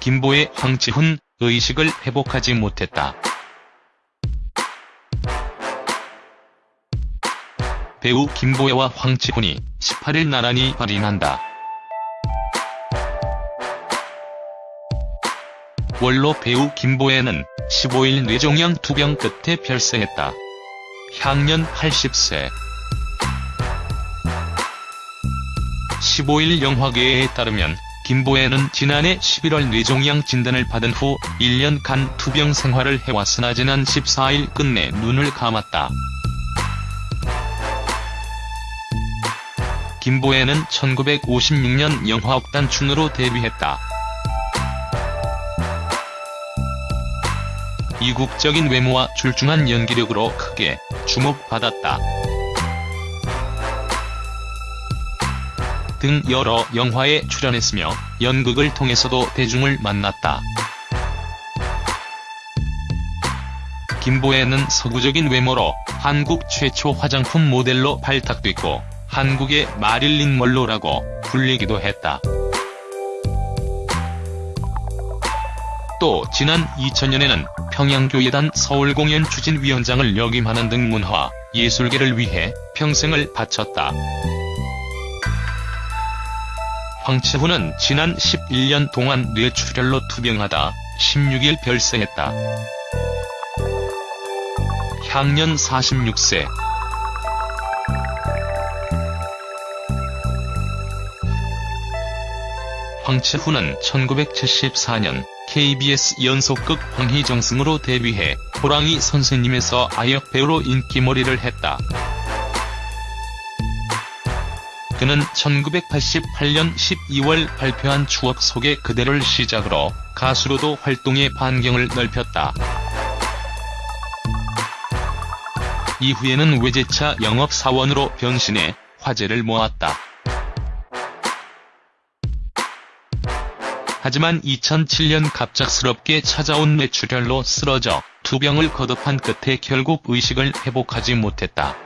김보혜, 황치훈 의식을 회복하지 못했다. 배우 김보혜와 황치훈이 18일 나란히 발인한다. 원로 배우 김보혜는 15일 뇌종양 투병 끝에 별세했다. 향년 80세. 15일 영화계에 따르면 김보혜는 지난해 11월 뇌종양 진단을 받은 후 1년간 투병 생활을 해왔으나 지난 14일 끝내 눈을 감았다. 김보혜는 1956년 영화 억단춘으로 데뷔했다. 이국적인 외모와 출중한 연기력으로 크게 주목받았다. 등 여러 영화에 출연했으며 연극을 통해서도 대중을 만났다. 김보혜는 서구적인 외모로 한국 최초 화장품 모델로 발탁됐고 한국의 마릴린 멀로라고 불리기도 했다. 또 지난 2000년에는 평양교회단 서울공연 추진위원장을 역임하는 등 문화, 예술계를 위해 평생을 바쳤다. 황치훈은 지난 11년 동안 뇌출혈로 투병하다 16일 별세했다. 향년 46세. 황치훈은 1974년 KBS 연속극 황희정승으로 데뷔해 호랑이 선생님에서 아역 배우로 인기몰이를 했다. 그는 1988년 12월 발표한 추억 속의 그대를 시작으로 가수로도 활동의 반경을 넓혔다. 이후에는 외제차 영업사원으로 변신해 화제를 모았다. 하지만 2007년 갑작스럽게 찾아온 뇌출혈로 쓰러져 투병을 거듭한 끝에 결국 의식을 회복하지 못했다.